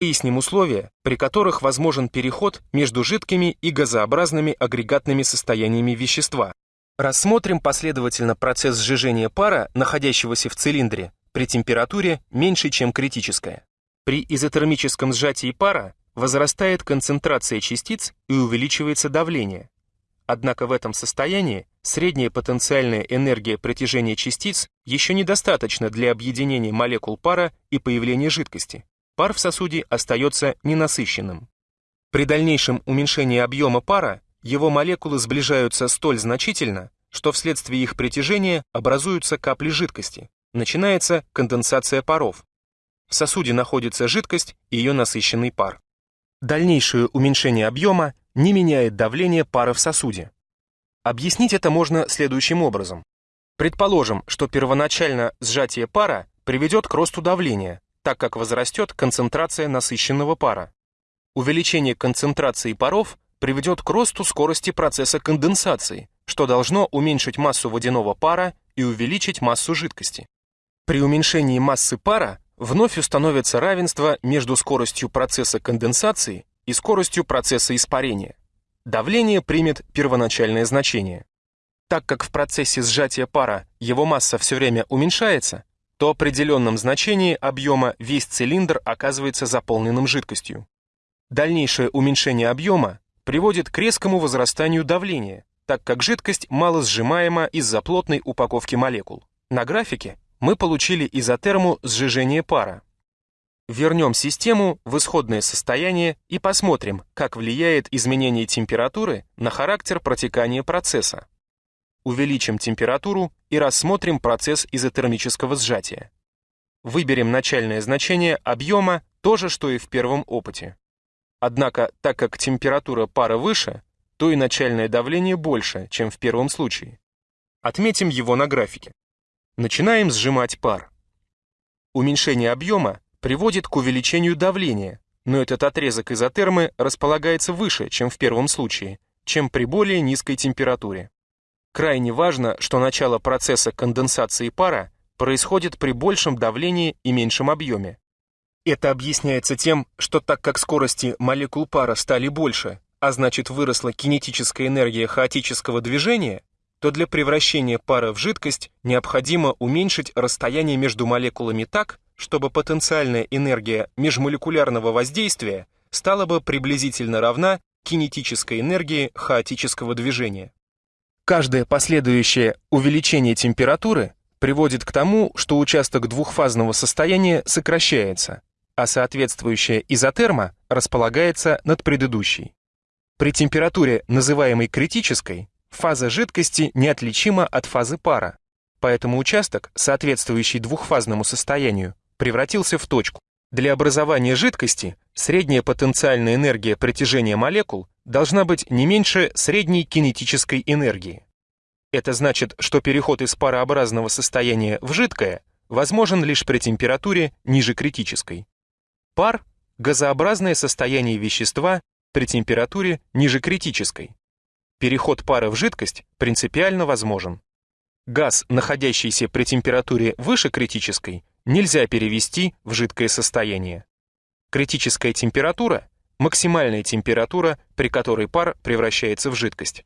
Выясним условия, при которых возможен переход между жидкими и газообразными агрегатными состояниями вещества. Рассмотрим последовательно процесс сжижения пара, находящегося в цилиндре, при температуре меньшей, чем критическая. При изотермическом сжатии пара возрастает концентрация частиц и увеличивается давление. Однако в этом состоянии средняя потенциальная энергия притяжения частиц еще недостаточно для объединения молекул пара и появления жидкости пар в сосуде остается ненасыщенным. При дальнейшем уменьшении объема пара его молекулы сближаются столь значительно, что вследствие их притяжения образуются капли жидкости. Начинается конденсация паров. В сосуде находится жидкость и ее насыщенный пар. Дальнейшее уменьшение объема не меняет давление пара в сосуде. Объяснить это можно следующим образом. Предположим, что первоначально сжатие пара приведет к росту давления, так как возрастет концентрация насыщенного пара. Увеличение концентрации паров приведет к росту скорости процесса конденсации, что должно уменьшить массу водяного пара и увеличить массу жидкости. При уменьшении массы пара вновь установится равенство между скоростью процесса конденсации и скоростью процесса испарения. Давление примет первоначальное значение. Так как в процессе сжатия пара его масса все время уменьшается, то определенном значении объема весь цилиндр оказывается заполненным жидкостью. Дальнейшее уменьшение объема приводит к резкому возрастанию давления, так как жидкость мало сжимаема из-за плотной упаковки молекул. На графике мы получили изотерму сжижения пара. Вернем систему в исходное состояние и посмотрим, как влияет изменение температуры на характер протекания процесса увеличим температуру и рассмотрим процесс изотермического сжатия. Выберем начальное значение объема, то же, что и в первом опыте. Однако, так как температура пара выше, то и начальное давление больше, чем в первом случае. Отметим его на графике. Начинаем сжимать пар. Уменьшение объема приводит к увеличению давления, но этот отрезок изотермы располагается выше, чем в первом случае, чем при более низкой температуре. Крайне важно, что начало процесса конденсации пара происходит при большем давлении и меньшем объеме. Это объясняется тем, что так как скорости молекул пара стали больше, а значит выросла кинетическая энергия хаотического движения, то для превращения пара в жидкость необходимо уменьшить расстояние между молекулами так, чтобы потенциальная энергия межмолекулярного воздействия стала бы приблизительно равна кинетической энергии хаотического движения. Каждое последующее увеличение температуры приводит к тому, что участок двухфазного состояния сокращается, а соответствующая изотерма располагается над предыдущей. При температуре, называемой критической, фаза жидкости неотличима от фазы пара, поэтому участок, соответствующий двухфазному состоянию, превратился в точку. Для образования жидкости средняя потенциальная энергия притяжения молекул должна быть не меньше средней кинетической энергии. Это значит, что переход из парообразного состояния в жидкое возможен лишь при температуре ниже критической. Пар – газообразное состояние вещества при температуре ниже критической. Переход пара в жидкость принципиально возможен. Газ, находящийся при температуре выше критической, нельзя перевести в жидкое состояние. Критическая температура – максимальная температура, при которой пар превращается в жидкость.